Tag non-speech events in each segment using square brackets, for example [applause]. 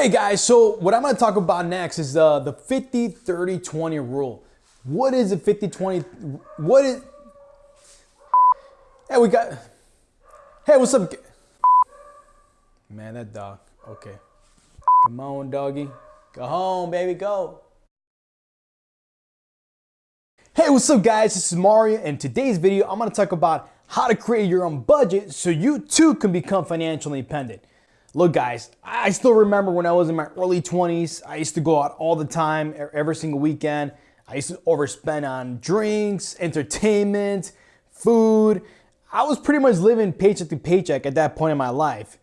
Hey guys, so what I'm gonna talk about next is uh, the 50 30 20 rule. What is a 50 20? What is. Hey, we got. Hey, what's up? Man, that dog. Okay. Come on, doggy. Go home, baby, go. Hey, what's up, guys? This is Mario, and today's video, I'm gonna talk about how to create your own budget so you too can become financially independent. Look, guys, I still remember when I was in my early 20s, I used to go out all the time, every single weekend. I used to overspend on drinks, entertainment, food. I was pretty much living paycheck to paycheck at that point in my life.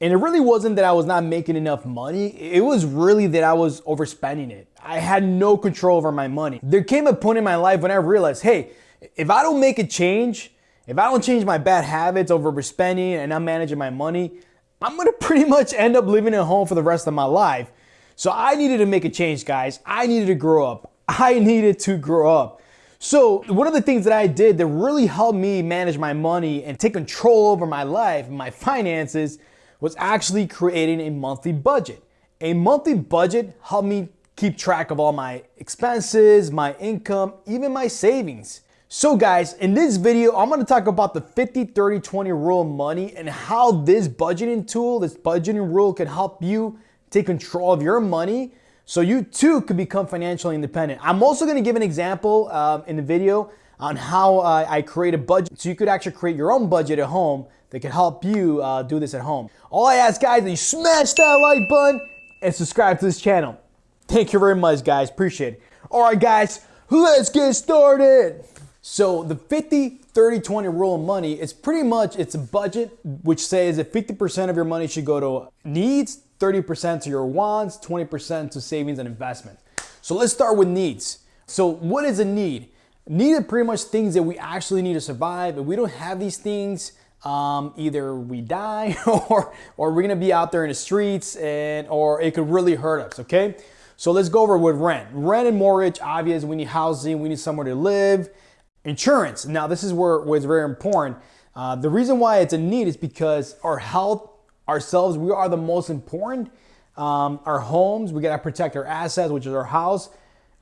And it really wasn't that I was not making enough money, it was really that I was overspending it. I had no control over my money. There came a point in my life when I realized hey, if I don't make a change, if I don't change my bad habits of overspending and not managing my money, I'm gonna pretty much end up living at home for the rest of my life. So I needed to make a change, guys. I needed to grow up. [laughs] I needed to grow up. So one of the things that I did that really helped me manage my money and take control over my life, and my [laughs] finances, was actually creating a monthly budget. A monthly budget helped me keep track of all my expenses, my income, even my savings. So guys, in this video, I'm gonna talk about the 50, 30, 20 rule of money and how this budgeting tool, this budgeting rule can help you take control of your money so you too could become financially independent. I'm also gonna give an example uh, in the video on how uh, I create a budget so you could actually create your own budget at home that can help you uh, do this at home. All I ask guys is you smash that like button and subscribe to this channel. Thank you very much guys, appreciate it. All right guys, let's get started. So the 50, 30, 20 rule of money is pretty much, it's a budget which says that 50% of your money should go to needs, 30% to your wants, 20% to savings and investment. So let's start with needs. So what is a need? Need are pretty much things that we actually need to survive. If we don't have these things, um, either we die [laughs] or, or we're gonna be out there in the streets and or it could really hurt us, okay? So let's go over with rent. Rent and mortgage, obvious, we need housing, we need somewhere to live. Insurance. Now, this is where, where it's very important. Uh, the reason why it's a need is because our health, ourselves, we are the most important. Um, our homes, we gotta protect our assets, which is our house.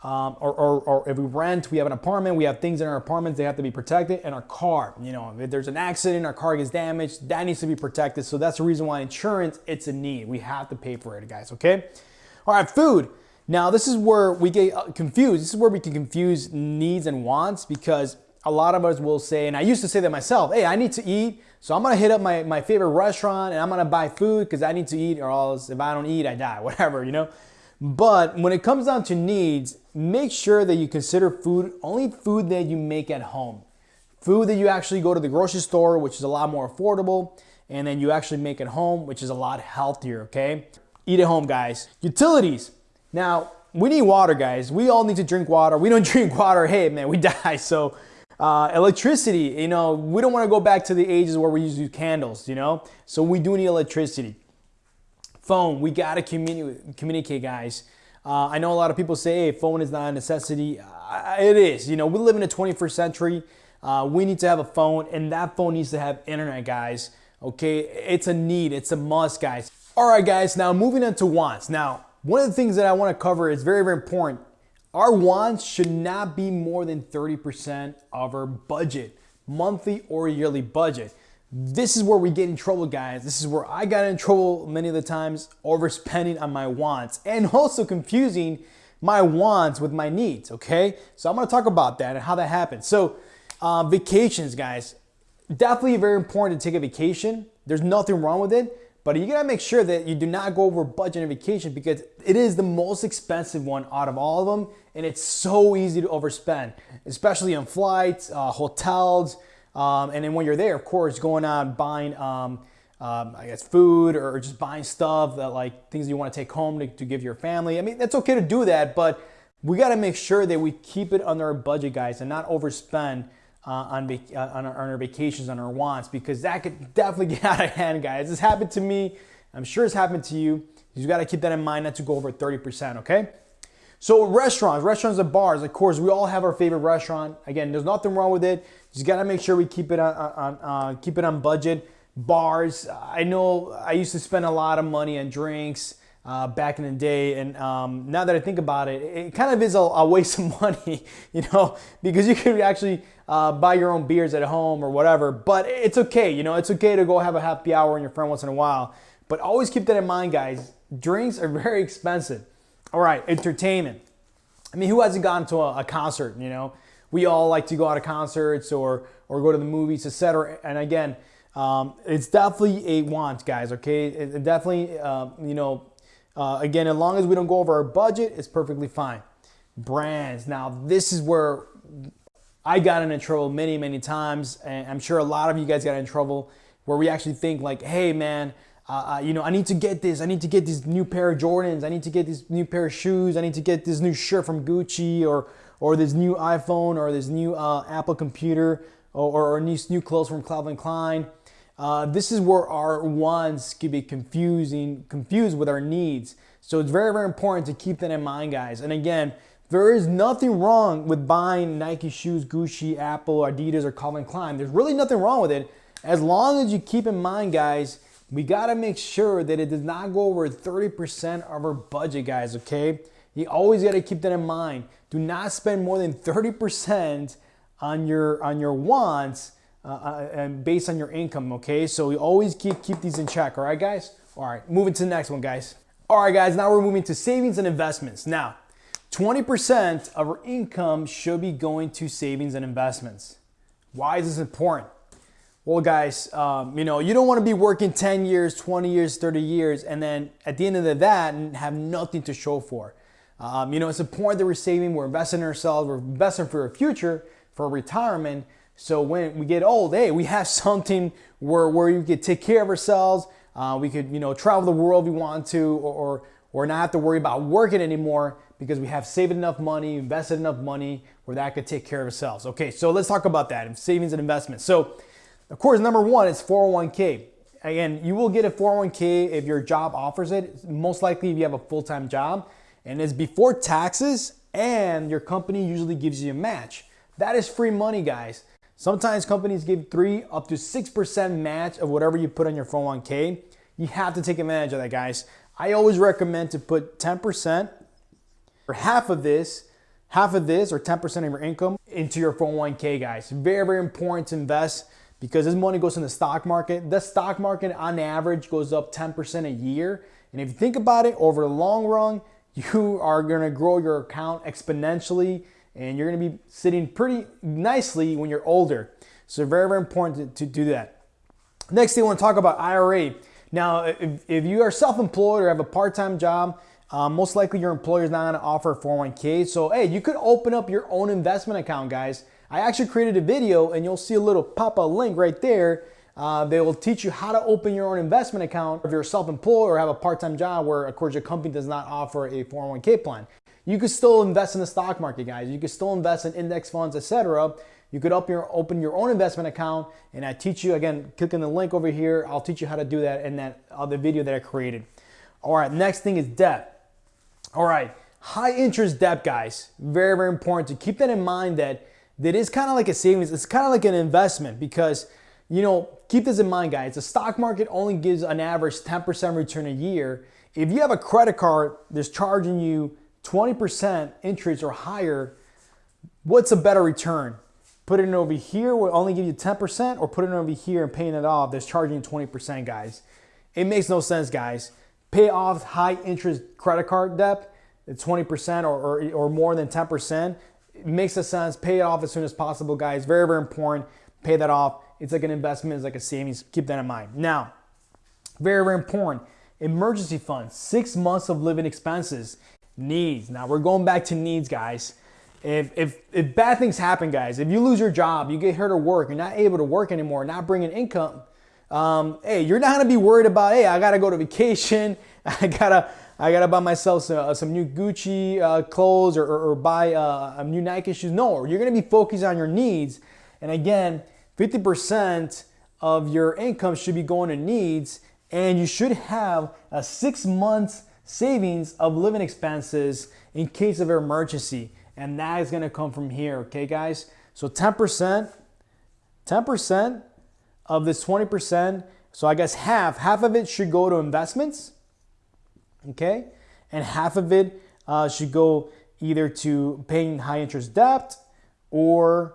Um, or, or, or, if we rent, we have an apartment, we have things in our apartments, they have to be protected. And our car, you know, if there's an accident, our car gets damaged, that needs to be protected. So that's the reason why insurance, it's a need. We have to pay for it, guys, okay? All right, food. Now, this is where we get uh, confused. This is where we can confuse needs and wants because a lot of us will say, and I used to say that myself, hey, I need to eat, so I'm gonna hit up my, my favorite restaurant and I'm gonna buy food because I need to eat or else if I don't eat, I die, [laughs] whatever, you know? But when it comes down to needs, make sure that you consider food, only food that you make at home. Food that you actually go to the grocery store, which is a lot more affordable, and then you actually make at home, which is a lot healthier, okay? Eat at home, guys. Utilities. Now, we need water, guys. We all need to drink water. We don't [laughs] drink water, hey, man, we die. So, uh, electricity, you know, we don't want to go back to the ages where we used to use candles, you know? So, we do need electricity. Phone, we got to communi communicate, guys. Uh, I know a lot of people say, hey, phone is not a necessity. Uh, it is. You know, we live in the 21st century. Uh, we need to have a phone, and that phone needs to have internet, guys. Okay, it's a need, it's a must, guys. All right, guys, now moving on to wants. Now, one of the things that I want to cover is very, very important. Our wants should not be more than 30% of our budget, monthly or yearly budget. This is where we get in trouble, guys. This is where I got in trouble many of the times overspending on my wants and [laughs] also confusing my wants with my needs, okay? So I'm gonna talk about that and how that happens. So, uh, vacations, guys, definitely very important to take a vacation. There's nothing wrong with it. But you gotta make sure that you do not go over budget on vacation because it is the most expensive one out of all of them, and it's so easy to overspend, especially on flights, uh, hotels, um, and then when you're there, of course, going out buying, um, um, I guess, food or just buying stuff that like things you want to take home to, to give your family. I mean, that's okay to do that, but we got to make sure that we keep it under our budget, guys, and not overspend uh, on, uh, on, our, on, our, vacations, on our wants, because that could definitely [laughs] get out of hand, guys. This happened to me. I'm sure it's happened to you. You got to keep that in mind not to go over 30%, okay? So restaurants, restaurants and bars, of course, we all have our favorite restaurant. Again, there's nothing wrong with it. Just got to make sure we keep it on, on uh, keep it on budget. Bars, I know I used to spend a lot of money on drinks. Uh, back in the day. And um, now that I think about it, it kind of is a, a waste of [laughs] money, you know, because you could actually uh, buy your own beers at home or whatever. But it's okay, you know, it's okay to go have a happy hour with your friend once in a while. But always keep that in mind, guys. Drinks are very expensive. All right, entertainment. I mean, who hasn't gone to a, a concert, you know? We all like to go out to concerts or, or go to the movies, etc. And again, um, it's definitely a want, guys, okay? It, definitely, uh, you know, uh, again, as long as we don't go over our budget, it's perfectly fine. Brands. Now, this is where I got into trouble many, many times, and I'm sure a lot of you guys got in trouble where we actually think like, hey, man, uh, uh, you know, I need to get this. I need to get this new pair of Jordans. I need to get this new pair of shoes. I need to get this new shirt from Gucci or or this new iPhone or this new uh, Apple computer or, or, or new, new clothes from Calvin Klein. Uh, this is where our wants can be confusing, confused with our needs. So it's very, very important to keep that in mind, guys. And again, there is nothing wrong with buying Nike shoes, Gucci, Apple, Adidas, or Calvin Klein. There's really nothing wrong with it. As long as you keep in mind, guys, we gotta make sure that it does not go over 30% of our budget, guys, okay? You always gotta keep that in mind. Do not spend more than 30% on your on your wants uh, uh, and based on your income, okay? So we always keep, keep these in check, all right, guys? All right, moving to the next one, guys. All right, guys, now we're moving to savings and investments. Now, 20% of our income should be going to savings and investments. Why is this important? Well, guys, um, you know, you don't want to be working 10 years, 20 years, 30 years, and then at the end of that, have nothing to show for. Um, you know, it's important that we're saving, we're investing in ourselves, we're investing for our future, for retirement, so when we get old, hey, we have [laughs] something where, where we could take care of ourselves. Uh, we could, you know, travel the world if we want to, or, or, or not have to worry about working anymore because we have saved enough money, invested enough money where that could take care of ourselves. Okay, so let's talk about that savings and investments. So, of course, number one is 401k. Again, you will get a 401k if your job offers it. Most likely if you have a full-time job, and it's before taxes, and your company usually gives you a match. That is free money, guys. Sometimes companies give three up to 6% match of whatever you put on your 401k. You have to take advantage of that, guys. I always recommend to put 10% or half of this, half of this or 10% of your income into your 401k, guys. Very, very important to invest because this money goes in the stock market. The stock market on average goes up 10% a year. And if you think about it over the long run, [laughs] you are gonna grow your account exponentially and you're gonna be sitting pretty nicely when you're older. So very, very important to, to do that. Next thing I wanna talk about IRA. Now, if, if you are self-employed or have a part-time job, um, most likely your employer is not gonna offer a 401k. So hey, you could open up your own investment account, guys. I actually created a video and you'll see a little pop-up link right there. Uh, they will teach you how to open your own investment account if you're self-employed or have a part-time job where, of course, your company does not offer a 401k plan. You could still invest in the stock market, guys. You could still invest in index funds, etc. You could your, open your own investment account, and I teach you again. Click on the link over here. I'll teach you how to do that in that other video that I created. All right, next thing is debt. All right, high interest debt, guys. Very very important to keep that in mind. That that is kind of like a savings. It's kind of like an investment because you know keep this in mind, guys. The stock market only gives an average 10% return a year. If you have a credit card that's charging you 20% interest or higher, what's a better return? Put it over here will only give you 10% or put it over here and paying it off that's charging 20%, guys. It makes no sense, guys. Pay off high interest credit card debt at 20% or, or, or more than 10%. It makes a sense. Pay it off as soon as possible, guys. Very, very important. Pay that off. It's like an investment, it's like a savings. Keep that in mind. Now, very, very important. Emergency fund, six months of living expenses. Needs. Now we're going back to needs, guys. If, if, if bad things happen, guys, if you lose your job, you get hurt at work, you're not able to work anymore, not bringing income, um, hey, you're not gonna be worried about, hey, I gotta go to vacation, [laughs] I gotta, I gotta buy myself some, uh, some new Gucci uh, clothes or, or, or buy uh, new Nike shoes. No, you're gonna be focused on your needs. And again, 50% of your income should be going to needs, and you should have a six months savings of living expenses in case of emergency. And that is gonna come from here, okay guys? So 10%, 10% of this 20%, so I guess half, half of it should go to investments. okay? And half of it uh, should go either to paying high interest debt or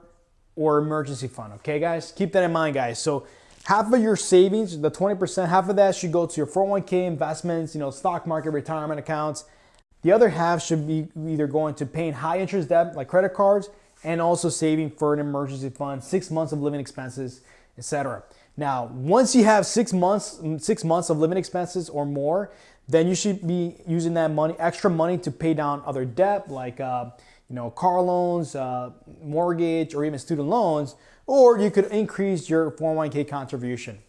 or emergency fund, okay guys? Keep that in mind guys. So half of your savings, the 20%, half of that should go to your 401k investments, you know, stock market, retirement accounts. The other half should be either going to paying high interest debt like credit cards and also saving for an emergency fund, six months of living expenses, etc. Now, once you have six months, six months of living expenses or more, then you should be using that money, extra money to pay down other debt like uh, you know, car loans, uh, mortgage, or even student loans, or you could increase your 401k contribution.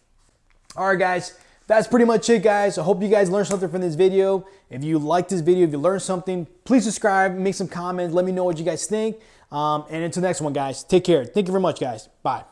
All right, guys, that's pretty much it, guys. I hope you guys learned something from this video. If you like this video, if you learned something, please subscribe, make some comments, let me know what you guys think. Um, and until next one, guys, take care. Thank you very much, guys. Bye.